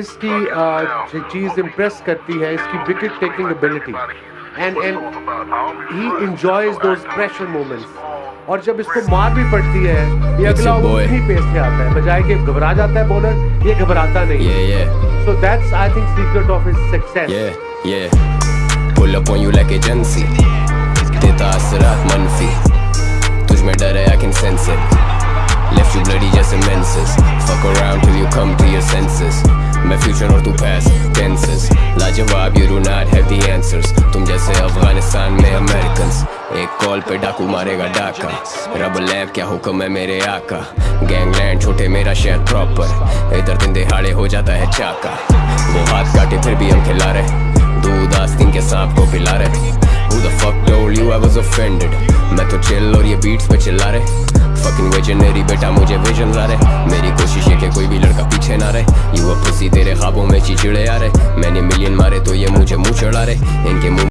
इसकी uh, चीज़ impress करती है इसकी wicket taking ability and and he enjoys those pressure moments और जब इसको मार भी पड़ती है ये अगला ओवर ही पेस पे आता है बजाय के घबरा जाता है बॉलर ये घबराता नहीं I think secret of his success yeah, yeah. pull up on you like agency देता असरात मनफी तुझ में डर है I can sense it Left you bloody just immenses Fuck around till you come to your senses मैं future और तू past tenses. लाजवाब, you do not have the answers. तुम जैसे अफ़गानिस्तान में Americans. एक कॉल पे डाकू मारेगा डाका. रब लैब, क्या हुक्म है मेरे आका? गैंगलैंड छोटे मेरा शहर प्रॉपर इधर दिन दिहाड़े हो जाता है चाका. वो हाथ काटे, फिर भी हम खिला रहे. दूध आस्तीन के सांप को पिला रहे. Who the fuck told you I was offended? मैं तो चिल और ये बीट्स पे चिल्ला रहे. Fucking visionary बेटा, मुझे विजन ला रहे. मेरी कोई भी लड़का पीछे ना रहे। युवा पुसी तेरे ख्वाबों में चिचड़े आ रहे। मैंने मिलियन मारे तो ये मुझे मुँह चढ़ा रहे। इनके मुँह